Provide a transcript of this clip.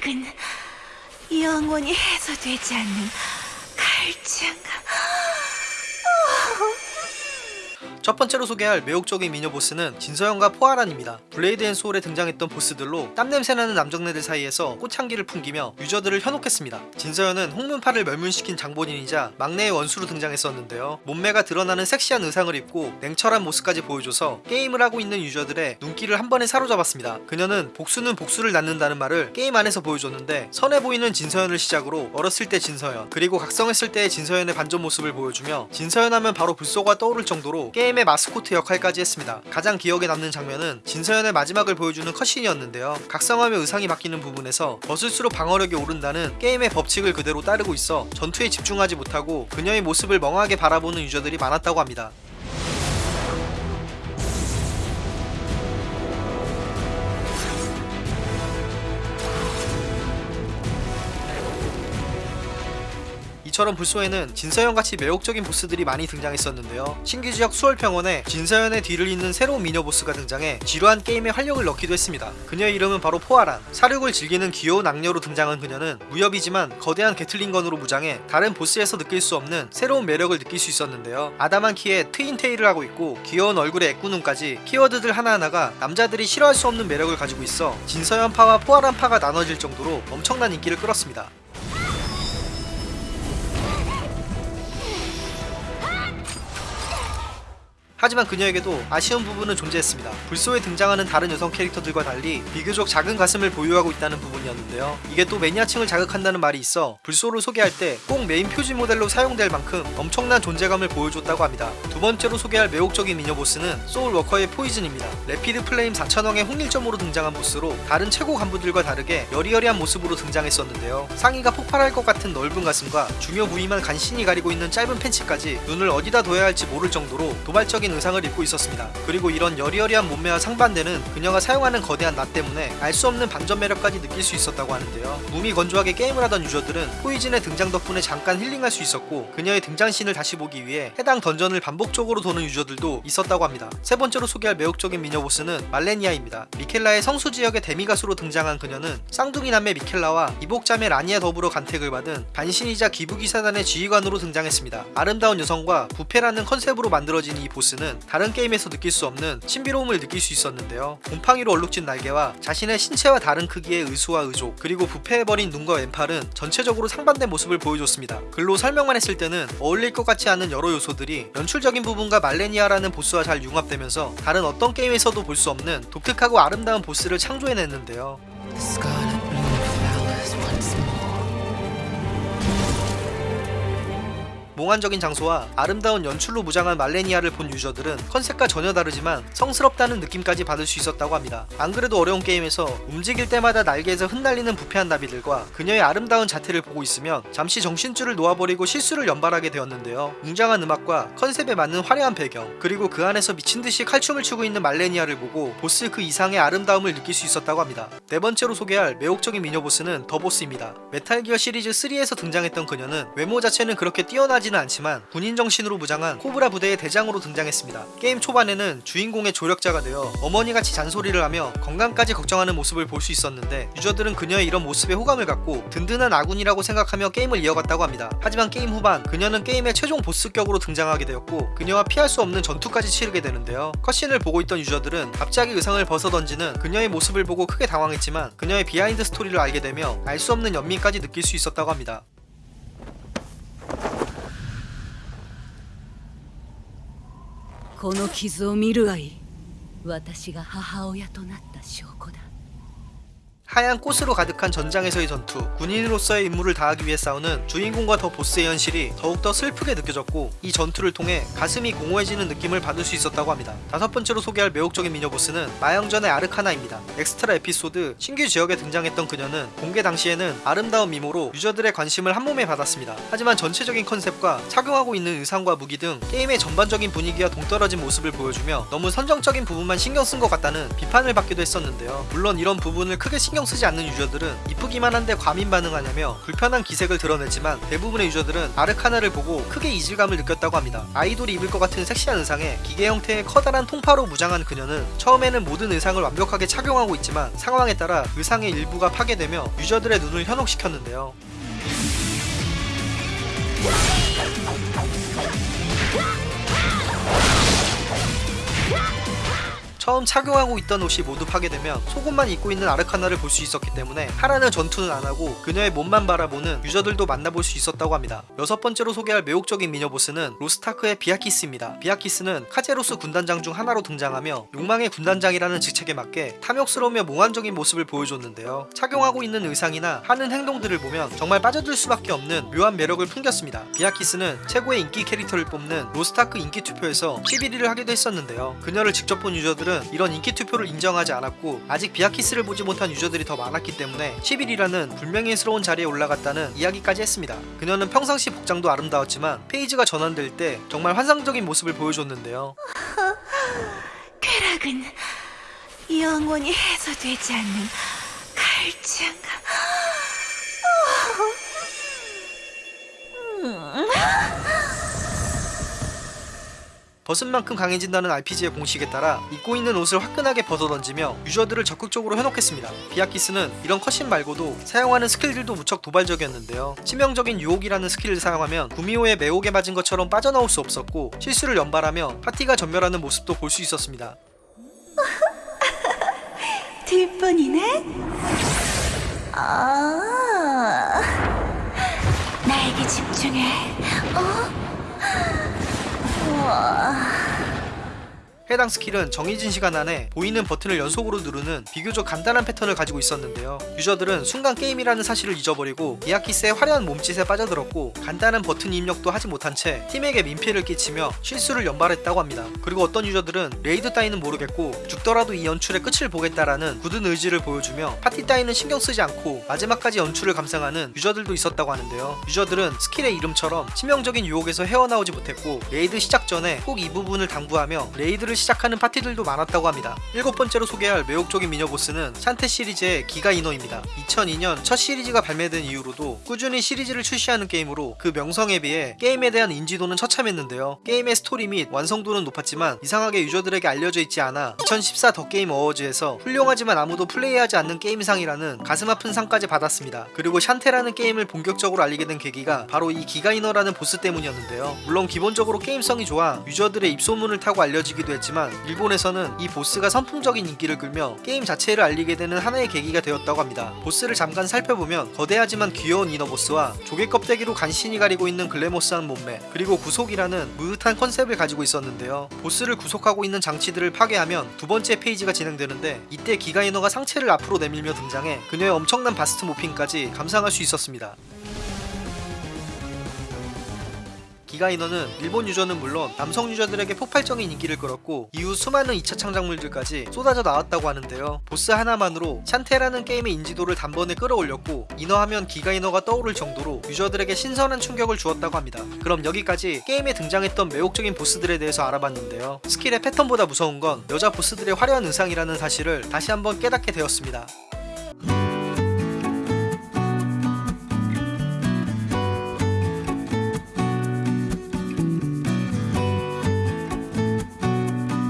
쾌락은 영원히 해소되지 않는 갈증. 첫 번째로 소개할 매혹적인 미녀 보스는 진서연과 포아란입니다. 블레이드 앤 소울에 등장했던 보스들로 땀냄새나는 남정네들 사이에서 꽃향기를 풍기며 유저들을 현혹했습니다. 진서연은 홍문파를 멸문시킨 장본인이자 막내의 원수로 등장했었는데요. 몸매가 드러나는 섹시한 의상을 입고 냉철한 모습까지 보여줘서 게임을 하고 있는 유저들의 눈길을 한 번에 사로잡았습니다. 그녀는 복수는 복수를 낳는다는 말을 게임 안에서 보여줬는데 선해 보이는 진서연을 시작으로 어렸을 때 진서연 그리고 각성했을 때의 진서연의 반전 모습을 보여주며 진서연 하면 바로 블소가 떠오를 정도로 게임 의 마스코트 역할까지 했습니다. 가장 기억에 남는 장면은 진서연의 마지막을 보여주는 컷신이었는데요. 각성하며 의상이 바뀌는 부분에서 벗을수록 방어력이 오른다는 게임의 법칙을 그대로 따르고 있어 전투에 집중하지 못하고 그녀의 모습을 멍하게 바라보는 유저들이 많았다고 합니다. 이처럼 불소에는 진서연같이 매혹적인 보스들이 많이 등장했었는데요. 신규 지역 수월평원에 진서연의 뒤를 잇는 새로운 미녀 보스가 등장해 지루한 게임에 활력을 넣기도 했습니다. 그녀의 이름은 바로 포아란. 사륙을 즐기는 귀여운 악녀로 등장한 그녀는 무협이지만 거대한 게틀링건으로 무장해 다른 보스에서 느낄 수 없는 새로운 매력을 느낄 수 있었는데요. 아담한 키에 twin tail을 하고 있고 귀여운 얼굴에 애꾸눈까지 키워드들 하나하나가 남자들이 싫어할 수 없는 매력을 가지고 있어 진서연파와 포아란파가 나눠질 정도로 엄청난 인기를 끌었습니다. 하지만 그녀에게도 아쉬운 부분은 존재했습니다. 블소에 등장하는 다른 여성 캐릭터들과 달리 비교적 작은 가슴을 보유하고 있다는 부분이었는데요. 이게 또 매니아층을 자극한다는 말이 있어 블소를 소개할 때 꼭 메인 표지 모델로 사용될 만큼 엄청난 존재감을 보여줬다고 합니다. 두 번째로 소개할 매혹적인 미녀 보스는 소울 워커의 포이즌입니다. 레피드 플레임 4천왕의 홍일점으로 등장한 보스로 다른 최고 간부들과 다르게 여리여리한 모습으로 등장했었는데요. 상의가 폭발할 것 같은 넓은 가슴과 중요 부위만 간신히 가리고 있는 짧은 팬츠까지 눈을 어디다 둬야 할지 모를 정도로 도발적인 의상을 입고 있었습니다. 그리고 이런 여리여리한 몸매와 상반되는 그녀가 사용하는 거대한 낫 때문에 알 수 없는 반전 매력까지 느낄 수 있었다고 하는데요. 몸이 건조하게 게임을 하던 유저들은 포이즌의 등장 덕분에 잠깐 힐링할 수 있었고 그녀의 등장신을 다시 보기 위해 해당 던전을 반복적으로 도는 유저들도 있었다고 합니다. 세 번째로 소개할 매혹적인 미녀 보스는 말레니아입니다. 미켈라의 성수 지역의 demigod으로 등장한 그녀는 쌍둥이 남매 미켈라와 이복자매 라니와 더불어 간택을 받은 반신이자 귀부기사단의 지휘관으로 등장했습니다. 아름다운 여성과 부패라는 컨셉으로 만들어진 이 보스는 다른 게임에서 느낄 수 없는 신비로움을 느낄 수 있었는데요. 곰팡이로 얼룩진 날개와 자신의 신체와 다른 크기의 의수와 의족 그리고 부패해버린 눈과 왼팔은 전체적으로 상반된 모습을 보여줬습니다. 글로 설명만 했을 때는 어울릴 것 같지 않은 여러 요소들이 연출적인 부분과 말레니아라는 보스와 잘 융합되면서 다른 어떤 게임에서도 볼 수 없는 독특하고 아름다운 보스를 창조해냈는데요. 몽환적인 장소와 아름다운 연출로 무장한 말레니아를 본 유저들은 컨셉과 전혀 다르지만 성스럽다는 느낌까지 받을 수 있었다고 합니다. 안 그래도 어려운 게임에서 움직일 때마다 날개에서 흩날리는 부패한 나비들과 그녀의 아름다운 자태를 보고 있으면 잠시 정신줄을 놓아버리고 실수를 연발하게 되었는데요. 웅장한 음악과 컨셉에 맞는 화려한 배경 그리고 그 안에서 미친듯이 칼춤을 추고 있는 말레니아를 보고 보스 그 이상의 아름다움을 느낄 수 있었다고 합니다. 네 번째로 소개할 매혹적인 미녀 보스는 더 보스입니다. 메탈기어 시리즈 3에서 등장했던 그녀는 외모 자체는 그렇게 뛰어나지 는 않지만 군인 정신으로 무장한 코브라 부대의 대장으로 등장했습니다. 게임 초반에는 주인공의 조력자가 되어 어머니같이 잔소리를 하며 건강까지 걱정하는 모습을 볼 수 있었는데 유저들은 그녀의 이런 모습에 호감을 갖고 든든한 아군이라고 생각하며 게임을 이어갔다고 합니다. 하지만 게임 후반 그녀는 게임의 최종 보스격으로 등장하게 되었고 그녀와 피할 수 없는 전투까지 치르게 되는데요. cutscene을 보고 있던 유저들은 갑자기 의상을 벗어던지는 그녀의 모습을 보고 크게 당황했지만 그녀의 behind story를 알게 되며 알 수 없는 연민까지 느낄 수 있었다고 합니다. この傷を見るがいい。私が母親となった証拠だ。 하얀 꽃으로 가득한 전장에서의 전투, 군인으로서의 임무를 다하기 위해 싸우는 주인공과 더 보스의 현실이 더욱더 슬프게 느껴졌고 이 전투를 통해 가슴이 공허해지는 느낌을 받을 수 있었다고 합니다. 다섯 번째로 소개할 매혹적인 미녀 보스는 마영전의 아르카나입니다. 엑스트라 에피소드 신규 지역에 등장했던 그녀는 공개 당시에는 아름다운 미모로 유저들의 관심을 한몸에 받았습니다. 하지만 전체적인 컨셉과 착용하고 있는 의상과 무기 등 게임의 전반적인 분위기와 동떨어진 모습을 보여주며 너무 선정적인 부분만 신경 쓴 것 같다는 비판을 받기도 했었는데요. 물론 이런 부분을 크게 신경 신경 쓰지 않는 유저들은 이쁘기만 한데 과민 반응하냐며 불편한 기색을 드러냈지만 대부분의 유저들은 아르카나를 보고 크게 이질감을 느꼈다고 합니다. 아이돌이 입을 것 같은 섹시한 의상에 기계 형태의 커다란 톤파로 무장한 그녀는 처음에는 모든 의상을 완벽하게 착용하고 있지만 상황에 따라 의상의 일부가 파괴되며 유저들의 눈을 현혹시켰는데요. 처음 착용하고 있던 옷이 모두 파괴되면 속옷만 입고 있는 아르카나를 볼 수 있었기 때문에 하라는 전투는 안 하고 그녀의 몸만 바라보는 유저들도 만나볼 수 있었다고 합니다. 여섯 번째로 소개할 매혹적인 미녀 보스는 로스트아크의 비아키스입니다. 비아키스는 카제로스 군단장 중 하나로 등장하며 욕망의 군단장이라는 직책에 맞게 탐욕스러우며 몽환적인 모습을 보여줬는데요. 착용하고 있는 의상이나 하는 행동들을 보면 정말 빠져들 수밖에 없는 묘한 매력을 풍겼습니다. 비아키스는 최고의 인기 캐릭터를 뽑는 로스트아크 인기 투표에서 11위를 하기도 했었는데요. 그녀를 직접 본 유저들은 이런 인기 투표를 인정하지 않았고 아직 비아키스를 보지 못한 유저들이 더 많았기 때문에 11위라는 불명예스러운 자리에 올라갔다는 이야기까지 했습니다. 그녀는 평상시 복장도 아름다웠지만 페이지가 전환될 때 정말 환상적인 모습을 보여줬는데요. 쾌락은 영원히 해소되지 않는 갈증. 벗은 만큼 강해진다는 RPG의 공식에 따라 입고 있는 옷을 화끈하게 벗어던지며 유저들을 적극적으로 현혹했습니다. 비아키스는 이런 cutscene 말고도 사용하는 스킬들도 무척 도발적이었는데요. 치명적인 유혹이라는 스킬을 사용하면 구미호의 매혹에 맞은 것처럼 빠져나올 수 없었고 실수를 연발하며 파티가 전멸하는 모습도 볼 수 있었습니다. 들뿐이네? 아, 나에게 집중해. 어? 우와. 해당 스킬은 정해진 시간 안에 보이는 버튼을 연속으로 누르는 비교적 간단한 패턴을 가지고 있었는데요. 유저들은 순간 게임이라는 사실을 잊어버리고 비아키스의 화려한 몸짓에 빠져들었고 간단한 버튼 입력도 하지 못한 채 팀에게 민폐를 끼치며 실수를 연발했다고 합니다. 그리고 어떤 유저들은 레이드 따위는 모르겠고 죽더라도 이 연출의 끝을 보겠다라는 굳은 의지를 보여주며 파티 따위는 신경 쓰지 않고 마지막까지 연출을 감상하는 유저들도 있었다고 하는데요. 유저들은 스킬의 이름처럼 치명적인 유혹에서 헤어나오지 못했고 레이드 시작 전에 꼭 이 부분을 당부하며 레이드를 시작하는 파티들도 많았다고 합니다. 일곱 번째로 소개할 매혹적인 미녀 보스는 샨테 시리즈의 기가 인어입니다. 2002년 첫 시리즈가 발매된 이후로도 꾸준히 시리즈를 출시하는 게임으로 그 명성에 비해 게임에 대한 인지도는 처참했는데요. 게임의 스토리 및 완성도는 높았지만 이상하게 유저들에게 알려져 있지 않아 2014 The Game Awards에서 훌륭하지만 아무도 플레이하지 않는 게임상이라는 가슴 아픈 상까지 받았습니다. 그리고 샨테라는 게임을 본격적으로 알리게 된 계기가 바로 이 기가 인어라는 보스 때문이었는데요. 물론 기본적으로 게임성이 좋아 유저들의 입소문을 타고 알려지기도 했지만 일본에서는 이 보스가 선풍적인 인기를 끌며 게임 자체를 알리게 되는 하나의 계기가 되었다고 합니다. 보스를 잠깐 살펴보면 거대하지만 귀여운 인어 보스와 조개 껍데기로 간신히 가리고 있는 글래머스한 몸매 그리고 구속이라는 므흣한 컨셉을 가지고 있었는데요. 보스를 구속하고 있는 장치들을 파괴하면 두 번째 phase가 진행되는데 이때 기가 인어가 상체를 앞으로 내밀며 등장해 그녀의 엄청난 bust morphing까지 감상할 수 있었습니다. 기가 인어는 일본 유저는 물론 남성 유저들에게 폭발적인 인기를 끌었고 이후 수많은 2차 창작물들까지 쏟아져 나왔다고 하는데요. 보스 하나만으로 샨테라는 게임의 인지도를 단번에 끌어올렸고 인어하면 기가 인어가 떠오를 정도로 유저들에게 신선한 충격을 주었다고 합니다. 그럼 여기까지 게임에 등장했던 매혹적인 보스들에 대해서 알아봤는데요. 스킬의 패턴보다 무서운 건 여자 보스들의 화려한 의상이라는 사실을 다시 한번 깨닫게 되었습니다.